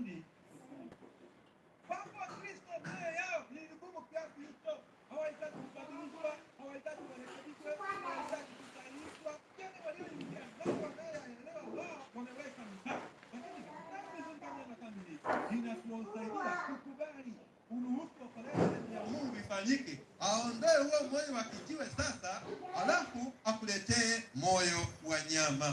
dhambi. Wapo Wakristo mioyo yao ni vigumu kiasi hicho, hawahitaji kubadilishwa, hawahitaji kurekebishwa, hawahitaji kusahihishwa. Yani walioingia ndani wanayoyaelewa wao wameweka mipaka, lakini dhambi zingine na kamili inatusaidia kukubali uruhusu operation ya Mungu ifanyike, aondoe huo moyo wa kijiwe sasa, alafu akuletee moyo wa nyama.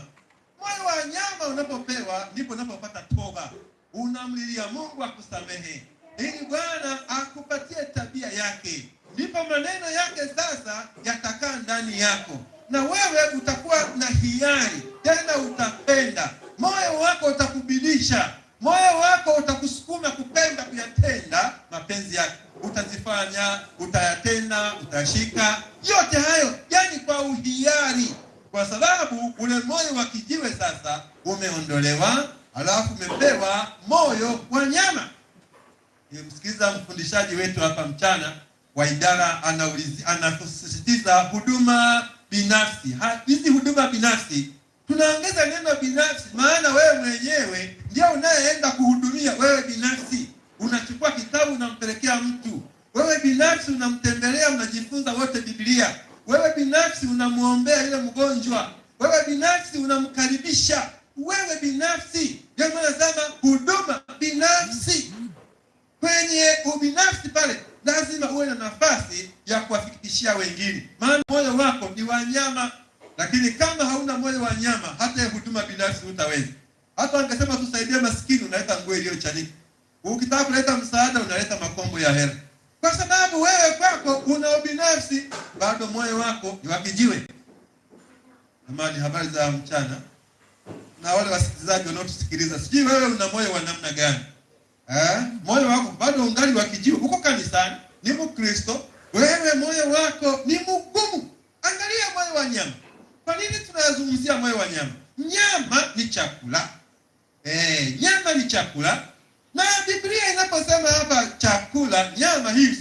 Moyo wa nyama unapopewa ndipo unapopata toba, unamlilia Mungu akusamehe, ili Bwana akupatie tabia yake, ndipo maneno yake sasa yatakaa ndani yako, na wewe utakuwa na hiari. Tena, utapenda. Moyo wako utakubidisha, moyo wako utakusukuma kupenda kuyatenda mapenzi yake, utazifanya, utayatenda, utashika. Yote hayo, yani kwa uhiari. Kwa sababu ule moyo wa kijiwe sasa umeondolewa, alafu umepewa moyo wa nyama. Nimsikiza mfundishaji wetu hapa mchana wa idara anasisitiza huduma binafsi. Hizi huduma binafsi tunaongeza neno binafsi, maana wewe mwenyewe ndio unayeenda kuhudumia wewe binafsi. Unachukua kitabu unampelekea mtu, wewe binafsi unamtembelea, unajifunza wote Biblia wewe binafsi unamwombea yule mgonjwa, wewe binafsi unamkaribisha, wewe binafsi. Ndio maana nasema huduma binafsi. Kwenye ubinafsi pale lazima uwe na nafasi ya kuwafikishia wengine, maana moyo wako ni wanyama. Lakini kama hauna moyo wa nyama, hata huduma binafsi utaweza Hata wangesema tusaidie maskini, unaleta nguo iliyochanika. Ukitaka kuleta msaada, unaleta makombo ya hela kwa sababu wewe kwako una ubinafsi, bado moyo wako ni wa kijiwe. Amani, habari za mchana na wale wasikilizaji wanaotusikiliza, sijui wewe una moyo wa namna gani eh? Moyo wako bado ungali wa kijiwe, uko kanisani, ni Mkristo, wewe moyo wako ni mgumu. Angalia moyo wa nyama. Kwa nini tunazungumzia moyo wa nyama? Nyama ni chakula eh, nyama ni chakula na Biblia inaposema hapa chakula, nyama hii,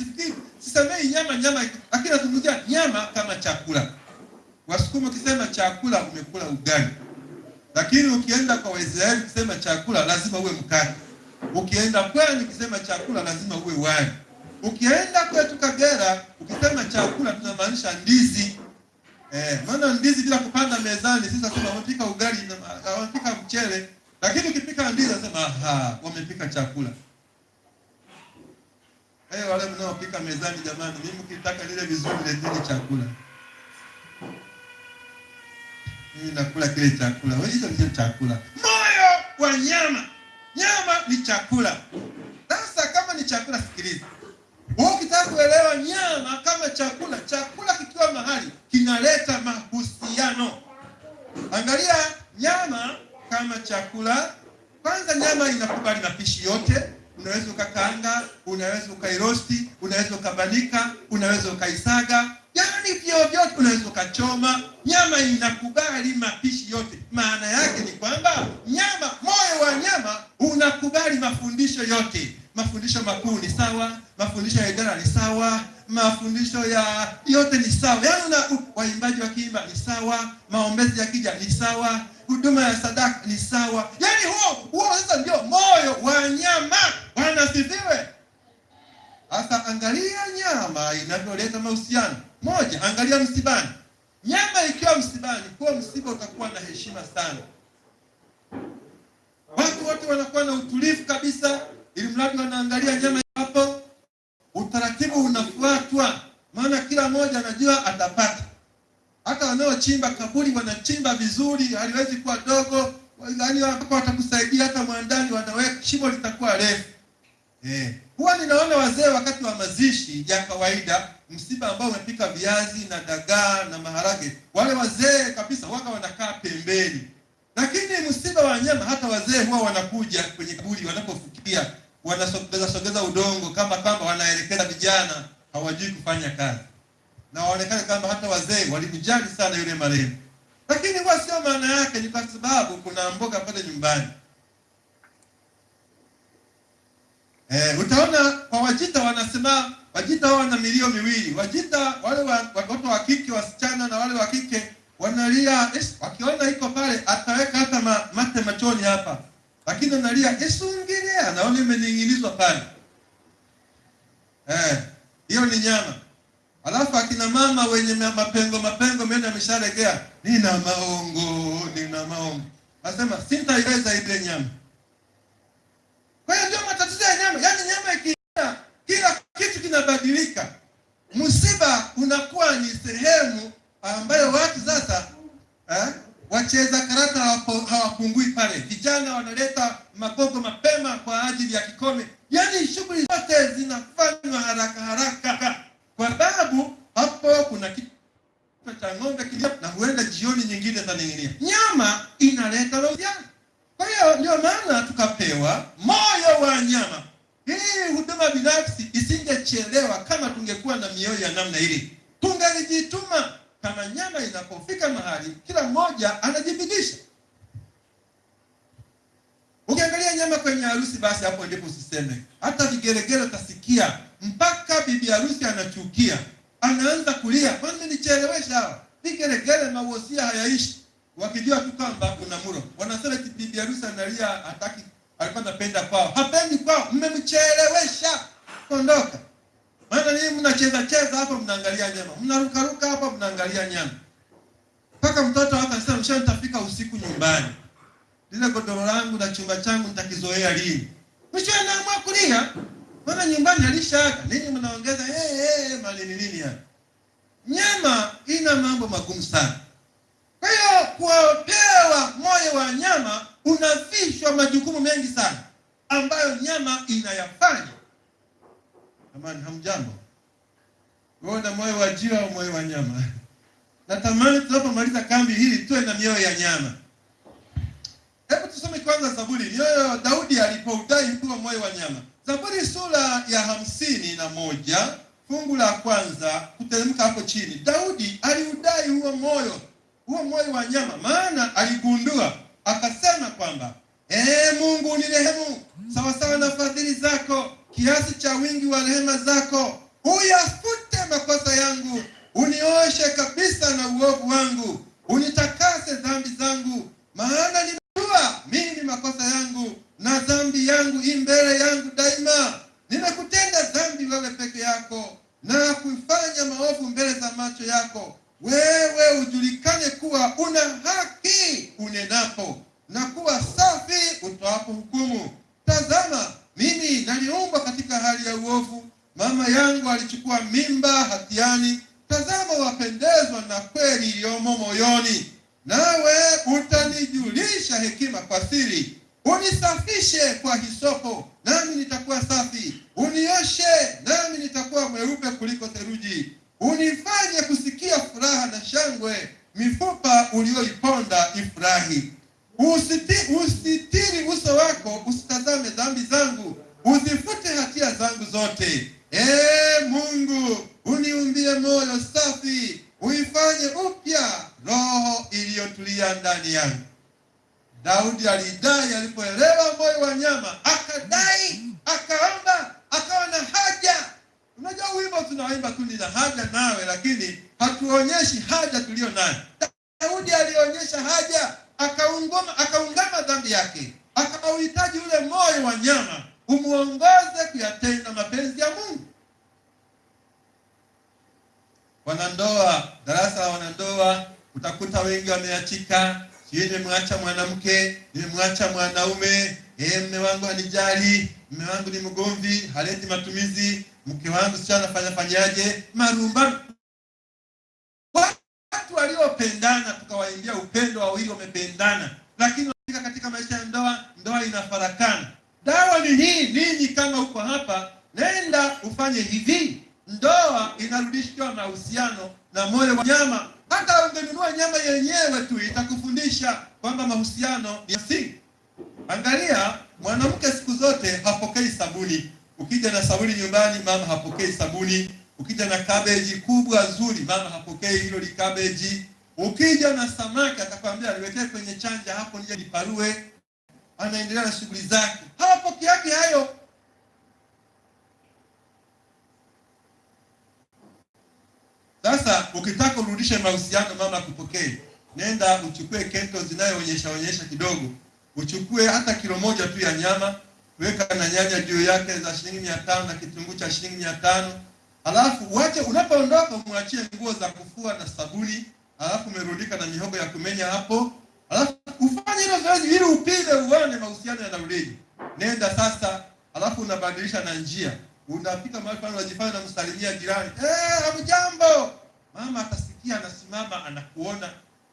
sisemei nyama nyama, lakini nazungumzia nyama kama chakula. Wasukuma ukisema chakula umekula ugali, lakini ukienda kwa Waisraeli ukisema chakula lazima uwe mkate. Ukienda pwani ukisema chakula lazima uwe wali. Ukienda kwetu Kagera ukisema chakula tunamaanisha ndizi. Eh, maana ndizi bila kupanda mezani sisi tunasema wamepika ugali na wamepika mchele lakini ukipika ndizi nasema aha, wamepika chakula. Eh, wale mnaopika mezani jamani, mimi ukitaka lile vizuri leteni chakula. Nakula kile chakula. Hizo ndio chakula. Moyo wa nyama. Nyama ni chakula. Sasa kama ni chakula sikiliza. Wewe ukitaka kuelewa nyama kama chakula, chakula kikiwa mahali kinaleta mahusiano. Angalia nyama kama chakula. Kwanza, nyama inakubali mapishi yote. Unaweza ukakaanga, unaweza ukairosti, unaweza ukabanika, unaweza ukaisaga, yaani vyovyote, unaweza ukachoma. Nyama inakubali mapishi yote. Maana yake ni kwamba nyama, moyo wa nyama unakubali mafundisho yote. Mafundisho makuu ni sawa, mafundisho ya idara ni sawa, mafundisho ya yote ni sawa. Yaani una waimbaji wa kiimba ni sawa, maombezi ya kija ni sawa, huduma ya sadaka ni sawa. Yaani huo huo sasa ndio moyo wa nyama. Bwana asifiwe. Sasa angalia nyama inavyoleta mahusiano. Moja, angalia msibani. Nyama ikiwa msibani, huo msiba utakuwa na heshima sana. Watu wote wanakuwa na utulivu kabisa, ili mradi wanaangalia nyama hapo. Utaratibu unafuatwa, maana kila mmoja anajua atapata. Hata wanaochimba kaburi wanachimba vizuri, haliwezi kuwa dogo, yaani watakusaidia. Hata mwandani wanaweka shimo litakuwa refu. Eh, huwa ninaona wazee wakati wa mazishi ya kawaida, msiba ambao umepika viazi na dagaa na maharage, wale wazee kabisa waka wanakaa pembeni. Lakini msiba wa nyama, hata wazee huwa wanakuja kwenye kaburi, wanapofukia wanasogeza sogeza udongo kama kama wanaelekeza vijana hawajui kufanya kazi, na waonekane kama hata wazee walikujali sana yule marehemu. Lakini huwa sio maana yake, ni kwa sababu kuna mboga pale nyumbani. Eh, utaona kwa Wajita wanasema Wajita hao wana milio miwili. Wajita wale wa- watoto wa kike wasichana na wale wa kike wanalia, "Es, wakiona iko pale ataweka hata ma, mate machoni hapa. lakini analia Yesu naona imening'inizwa pale. Eh, hiyo ni nyama. Alafu akina mama wenye mapengo mapengo meno yameshalegea, nina maongo, nina maongo, asema sintaiweza ile nyama. Kwa hiyo ndio matatizo ya nyama, yaani nyama ikiingia, kila kitu kinabadilika. Msiba unakuwa ni sehemu ambayo watu sasa eh, wacheza karata hawapungui pale. Vijana wanaleta magogo mapema kwa ajili ya kikome, yaani shughuli zote zinafanywa haraka haraka, kwa sababu hapo kuna kitu cha ng'ombe kilia, na huenda jioni nyingine zaning'inia. Nyama inaleta mahusiano. Kwa hiyo ndio maana tukapewa moyo wa nyama. Hii huduma binafsi isingechelewa kama tungekuwa na mioyo ya namna hili, tungelijituma kama nyama inapofika mahali kila mmoja anajibidisha. Ukiangalia nyama kwenye harusi, basi hapo ndipo usiseme. Hata vigelegele utasikia mpaka bibi harusi anachukia, anaanza kulia, kwani nichelewesha hawa vigelegele. Mawosia hayaishi, wakijua tu kwamba kuna muro, wanasema eti bibi harusi analia, hataki, alikuwa anapenda kwao, hapendi kwao, mmemchelewesha, ondoka. Maana nini mnacheza cheza hapa mnaangalia nyama. Mnaruka ruka hapa mnaangalia nyama. Mpaka mtoto hapa anasema mshauri nitafika usiku nyumbani. Lile godoro langu na chumba changu nitakizoea lini? Mwisho anaamua kulia. Maana nyumbani alishaaga. Ninyi mnaongeza eh hey, hey, malini nini hapa? Nyama ina mambo magumu sana. Kwa hiyo kuopewa moyo wa nyama unavishwa majukumu mengi sana ambayo nyama inayafanya. Amani, hamjambo? Wewe na moyo wa jiwa au moyo wa nyama? Natamani tunapomaliza kambi hii tuwe na mioyo ya nyama. Hebu tusome kwanza Zaburi. Mioyo Daudi alipoudai kuwa moyo wa nyama. Zaburi sura ya hamsini na moja fungu la kwanza kuteremka hapo chini. Daudi aliudai huo moyo, huo moyo wa nyama, maana aligundua akasema kwamba ee Mungu unirehemu sawasawa na fadhili zako kiasi cha wingi wa rehema zako, uyafute makosa yangu, unioshe kabisa na uovu wangu, unitakase dhambi zangu, maana nimejua mimi makosa yangu na dhambi yangu i mbele yangu daima. Nimekutenda dhambi wewe peke yako na kufanya maovu mbele za macho yako. Wewe ujulikane kuwa una haki unenapo na kuwa safi utoapo hukumu. Tazama, mimi naliumbwa katika hali ya uovu, mama yangu alichukua mimba hatiani. Tazama, wapendezwa na kweli iliyomo moyoni, nawe utanijulisha hekima kwa siri. Unisafishe kwa hisopo, nami nitakuwa safi; unioshe, nami nitakuwa mweupe kuliko theluji. Unifanye kusikia furaha na shangwe, mifupa ulioiponda ifurahi. Usiti, usitiri uso wako, usitazame dhambi zangu, uzifute hatia zangu zote. Ee Mungu, uniumbie moyo safi, uifanye upya roho iliyotulia ndani yangu. Daudi alidai alipoelewa moyo wa nyama, akadai, akaomba, akawa na haja. Unajua wimbo tunaimba tu nina haja nawe, lakini hatuonyeshi haja tuliyo nayo. Daudi alionyesha haja akaungoma, akaungama dhambi yake, akauhitaji ule moyo wa nyama umuongoze kuyatenda mapenzi ya Mungu. Wanandoa, darasa la wanandoa, utakuta wengi wameachika, sijui nimemwacha mwanamke, nimemwacha mwanaume, eh, mme wangu anijali, mme wangu ni mgomvi, haleti matumizi, mke wangu sio anafanya fanyaje, marumbano watu waliopendana tukawaimbia upendo, wawili wamependana, lakini katika maisha ya ndoa, ndoa inafarakana. Dawa ni hii, ninyi kama uko hapa, nenda ufanye hivi, ndoa inarudishwa mahusiano na moyo wa nyama. Hata ungenunua nyama yenyewe tu itakufundisha kwamba mahusiano ni msingi. Angalia, mwanamke siku zote hapokei sabuni. Ukija na sabuni nyumbani, mama hapokei sabuni. Ukija na kabeji kubwa nzuri, mama hapokei hilo li kabeji. Ukija na samaki, atakwambia niwekee kwenye chanja hapo nije niparue. Anaendelea na shughuli zake, hawapokeake hayo. Sasa ukitaka urudishe mahusiano, mama akupokee, nenda uchukue kento zinayoonyesha onyesha kidogo, uchukue hata kilo moja tu ya nyama, weka na nyanya juu yake za shilingi mia tano na kitunguu cha shilingi mia tano Alafu uache, unapoondoka mwachie nguo za kufua na sabuni, alafu umerudika na mihogo ya kumenya hapo, alafu ufanye hilo zoezi ili upime uone mahusiano yanarudije. Nenda sasa, alafu unabadilisha na njia, unafika mahali pale unajifanya na msalimia jirani, eh, hamjambo. Mama atasikia, anasimama, anakuona,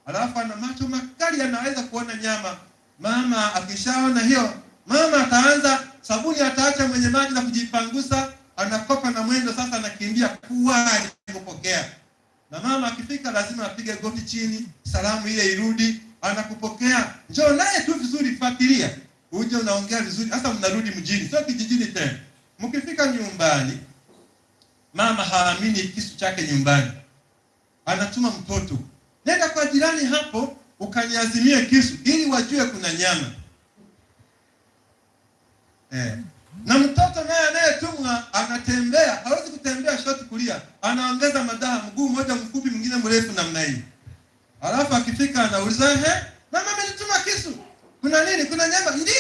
alafu ana macho makali, anaweza kuona nyama. Mama akishaona hiyo, mama ataanza sabuni, ataacha mwenye maji na kujipangusa anakopa na mwendo sasa, anakimbia kuwahi kupokea. Na mama akifika lazima apige goti chini, salamu ile irudi, anakupokea. Njoo naye tu vizuri, fuatilia, uje unaongea vizuri. hasa mnarudi mjini, sio kijijini tena. Mkifika nyumbani, mama haamini kisu chake nyumbani, anatuma mtoto, nenda kwa jirani hapo ukaniazimie kisu, ili wajue kuna nyama eh na mtoto naye anayetumwa anatembea, hawezi kutembea shoti kulia, anaongeza madaha, mguu mmoja mfupi, mwingine mrefu namna hii. Alafu akifika anauliza ehe, mama amenituma kisu, kuna nini? Kuna nyama? Ndio.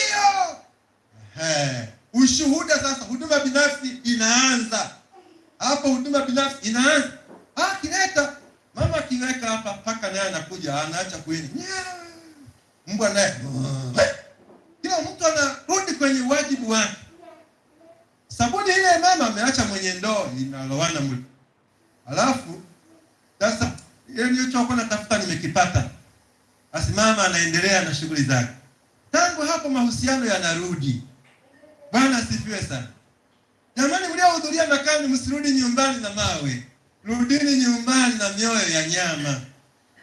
Ushuhuda sasa. Huduma binafsi inaanza hapo, huduma binafsi inaanza. Ah, kileta mama akiweka hapa, paka naye anakuja, anaacha kuini, mbwa naye, kila mtu anarudi kwenye wajibu wake. Sabuni ile mama ameacha mwenye ndoo inalowana mli. Alafu sasa ile nilichokuwa natafuta nimekipata. Basi mama anaendelea na shughuli zake. Tangu hapo mahusiano yanarudi. Bwana asifiwe sana. Jamani mliohudhuria makani msirudi nyumbani na mawe. Rudini nyumbani na mioyo ya nyama.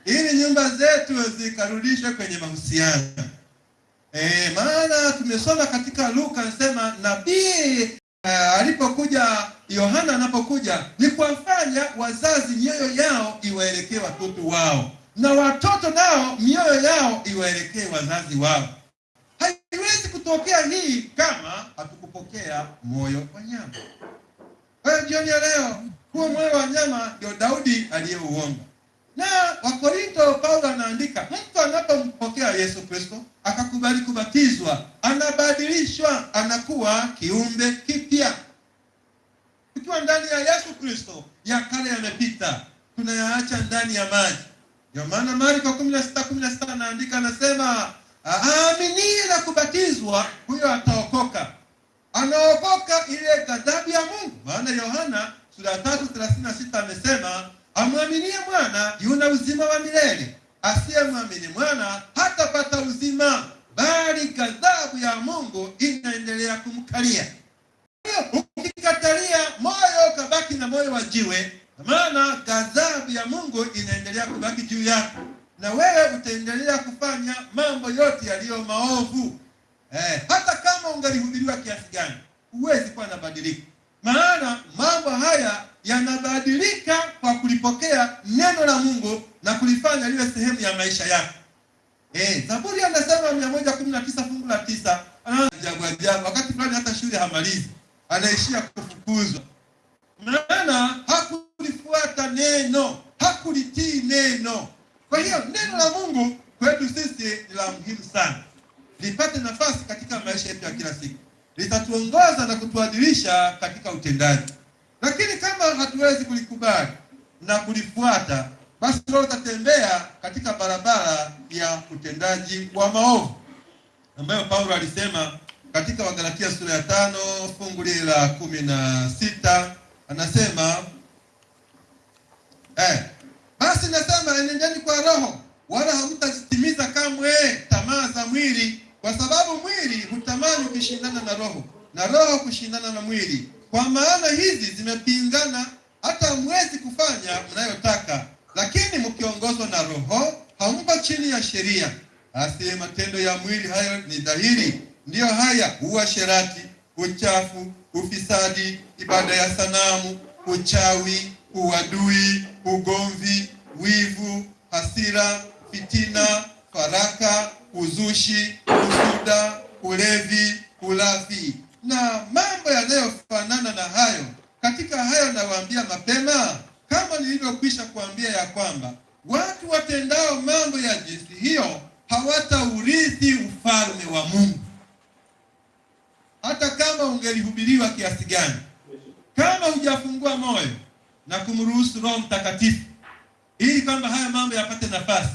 Ili nyumba zetu zikarudishwe kwenye mahusiano. Eh, maana tumesoma katika Luka anasema nabii Uh, alipokuja Yohana anapokuja ni kuwafanya wazazi mioyo yao iwaelekee watoto wao na watoto nao mioyo yao iwaelekee wazazi wao. Haiwezi kutokea hii kama hatukupokea moyo wa nyama. Kwa hiyo jioni ya leo, huo moyo wa nyama ndio Daudi aliyeuomba. Wakorinto, Paulo anaandika, mtu anapompokea Yesu Kristo akakubali kubatizwa, anabadilishwa, anakuwa kiumbe kipya. Tukiwa ndani ya Yesu Kristo, ya kale yamepita, tunayaacha ndani ya maji. Ndio maana Marko kumi na sita kumi na sita anaandika, anasema aaminie na kubatizwa, huyo ataokoka. Anaokoka ile ghadhabu ya Mungu. Maana Yohana sura ya tatu thelathini na sita amesema amwaminie mwana yuna uzima wa milele, asiyemwamini mwana hatapata uzima, bali ghadhabu ya Mungu inaendelea kumkalia. Ukikatalia moyo kabaki na moyo wa jiwe, maana ghadhabu ya Mungu inaendelea kubaki juu yako, na wewe utaendelea kufanya mambo yote yaliyo maovu. Eh, hata kama ungalihubiriwa kiasi gani, huwezi kuwa nabadilika, maana mambo haya yanabadilika kwa kulipokea neno la Mungu na kulifanya liwe sehemu ya maisha yako. Eh, Zaburi anasema mia moja kumi na tisa fungu la tisa ajabu ajabu, wakati fulani hata shule hamalizi, anaishia kufukuzwa, maana hakulifuata neno, hakulitii neno. Kwa hiyo neno la Mungu kwetu sisi ni la muhimu sana, lipate nafasi katika maisha yetu ya kila siku, litatuongoza na kutuadilisha katika utendaji lakini kama hatuwezi kulikubali na kulifuata, basi leo utatembea katika barabara ya utendaji wa maovu. Ambayo Paulo alisema katika Wagalatia sura ya tano fungu lile la kumi na sita anasema eh, basi nasema enendeni kwa Roho, wala hamtazitimiza kamwe tamaa za mwili, kwa sababu mwili hutamani kushindana na Roho na Roho kushindana na mwili kwa maana hizi zimepingana, hata mwezi kufanya mnayotaka. Lakini mkiongozwa na Roho, hampo chini ya sheria. Basi matendo ya mwili hayo ni dhahiri, ndiyo haya: uasherati, uchafu, ufisadi, ibada ya sanamu, uchawi, uadui, ugomvi, wivu, hasira, fitina, faraka, uzushi, usuda, ulevi, ulafi na mambo yanayofanana na hayo. Katika hayo nawaambia mapema, kama nilivyokwisha kuambia ya kwamba watu watendao mambo ya jinsi hiyo hawataurithi ufalme wa Mungu. Hata kama ungelihubiriwa kiasi gani, kama hujafungua moyo na kumruhusu Roho Mtakatifu ili kwamba haya mambo yapate nafasi,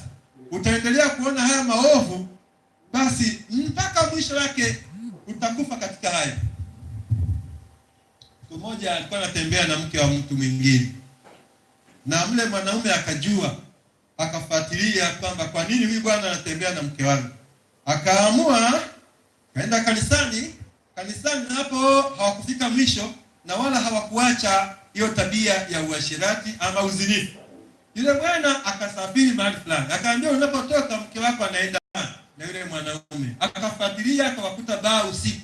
utaendelea kuona haya maovu, basi mpaka mwisho wake utakufa katika haya. Siku moja alikuwa anatembea na mke wa mtu mwingine, na mle mwanaume akajua, akafuatilia kwamba kwa nini huyu bwana anatembea na mke wangu, akaamua kaenda kanisani. Kanisani hapo hawakufika mwisho, na wala hawakuacha hiyo tabia ya uasherati ama uzinifu. Yule bwana akasafiri mahali fulani, akaambia unapotoka mke wako anaenda na yule mwanaume, akafadhilia akawakuta baa usiku.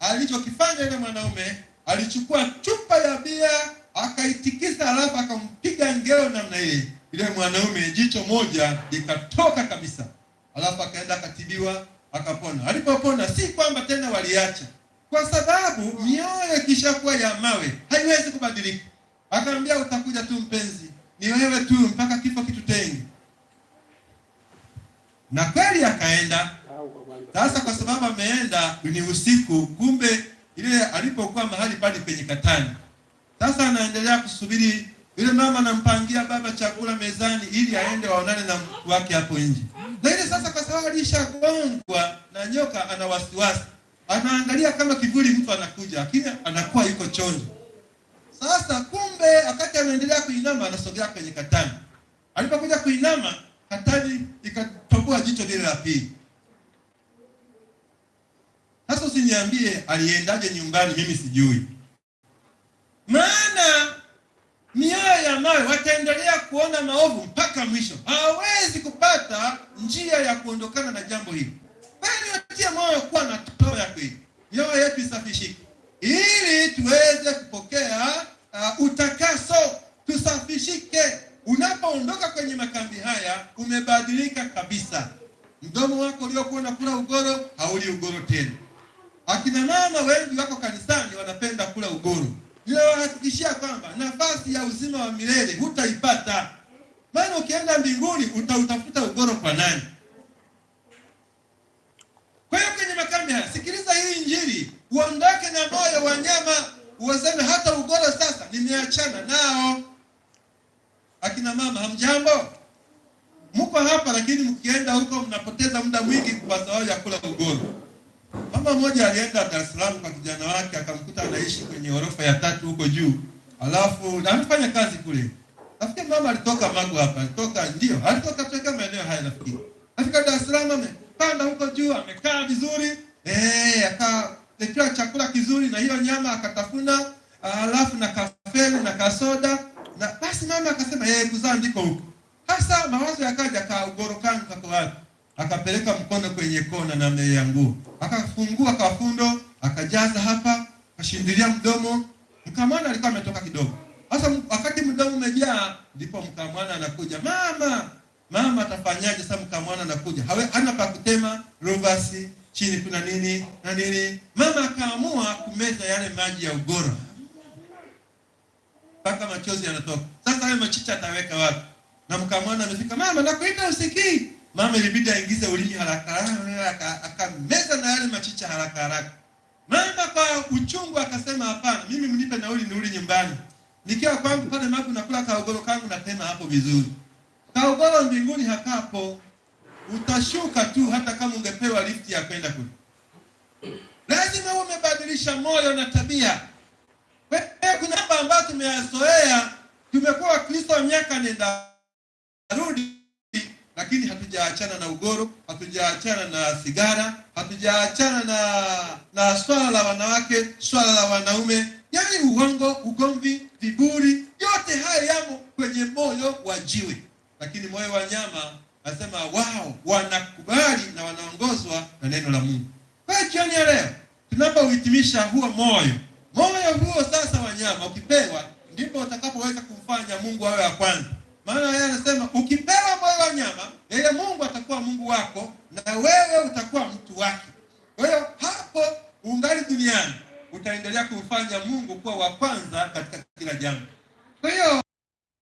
Alichokifanya yule mwanaume alichukua chupa ya bia akaitikisa, alafu akampiga ngeo namna ile. Yule mwanaume jicho moja likatoka kabisa, alafu akaenda akatibiwa, akapona. Alipopona, si kwamba tena waliacha, kwa sababu mioyo ikishakuwa ya mawe haiwezi kubadilika. Akaambia utakuja tu mpenzi, ni wewe tu mpaka kifo kitutenge. Na kweli akaenda. Sasa kwa sababu ameenda ni usiku, kumbe ile alipokuwa mahali pale kwenye katani. Sasa anaendelea kusubiri, yule mama anampangia baba chakula mezani ili aende waonane na mtu wake hapo nje. Ile sasa, kwa sababu alishagongwa na nyoka, ana wasiwasi, anaangalia kama kivuli mtu anakuja, lakini anakuwa yuko chonjo. Sasa kumbe, wakati anaendelea kuinama, anasogea kwenye katani. Alipokuja kuinama, katani ikatambua jicho lile la pili. Sasa usiniambie aliendaje nyumbani, mimi sijui. Maana mioyo ya mawe wataendelea kuona maovu mpaka mwisho, hawawezi kupata njia ya kuondokana na jambo hili. Bali watie moyo kuwa na toba ya kweli, mioyo yetu isafishike, ili tuweze kupokea uh, utakaso, tusafishike. Unapoondoka kwenye makambi haya, umebadilika kabisa. Mdomo wako uliokuwa unakula ugoro hauli ugoro tena. Akina mama wengi wako kanisani wanapenda kula ugoro. Ninawahakikishia kwamba nafasi ya uzima wa milele hutaipata, maana ukienda mbinguni utautafuta ugoro kwa nani? Kwa hiyo kwenye makambi haya, sikiliza hii Injili, uondoke na moyo wa nyama, uwaseme hata ugoro sasa nimeachana nao. Akina mama hamjambo, mko hapa, lakini mkienda huko mnapoteza muda mwingi kwa sababu ya kula ugoro. Mama mmoja alienda Dar es Salaam kwa kijana wake, akamkuta anaishi kwenye orofa ya tatu huko juu, alafu anafanya kazi kule. Nafikiri mama alitoka Magu hapa, alitoka ndio, alitoka kutoka maeneo haya nafikiri. Afika Dar es Salaam, amepanda huko juu, amekaa vizuri eh, akaletewa chakula kizuri na hiyo nyama akatafuna, alafu na kafeli na kasoda, na basi mama akasema yeye kuzaa ndiko huko. Hasa mawazo yakaja, kaugoro kako wapi? akapeleka mkono kwenye kona na nguo, akafungua kafundo, akajaza hapa, akashindilia mdomo. Mkamwana alikuwa ametoka kidogo. Sasa wakati mdomo umejaa, ndipo mkamwana anakuja, mama mama, atafanyaje sasa? Mkamwana anakuja, hawe hana pa kutema, rovasi chini kuna nini na nini. Mama akaamua kumeza yale maji ya ugoro mpaka machozi yanatoka. Sasa hayo machicha ataweka wapi? Na mkamwana amefika, mama nakuita usikii Mama ilibidi aingize ulimi haraka haraka, akameza na yale machicha haraka haraka. Mama kwa uchungu akasema, hapana, mimi mnipe nauli niuli nyumbani. Nikiwa kwangu pale Magu nakula kaogoro kangu natema hapo vizuri. Kaogoro mbinguni hakapo, utashuka tu, hata kama ungepewa lifti ya kwenda kule. Lazima umebadilisha moyo na tabia. Kuna mambo ambayo tumeyazoea, tumekuwa Wakristo miaka nenda rudi lakini hatujaachana na ugoro, hatujaachana na sigara, hatujaachana na na swala la wanawake, swala la wanaume, yaani uongo, ugomvi, viburi, yote haya yamo kwenye moyo wa jiwe. Lakini moyo wa nyama nasema wao wanakubali na wanaongozwa na neno la Mungu. Kwa jioni ya leo tunapouhitimisha huo moyo, moyo huo sasa wanyama ukipewa, ndipo utakapoweza kumfanya Mungu awe wa kwanza maana yeye anasema ukipewa moyo wa nyama, yeye Mungu atakuwa Mungu wako na wewe utakuwa mtu wake. Kwa hiyo hapo ungali duniani utaendelea kumfanya Mungu kuwa wa kwanza katika kila jambo.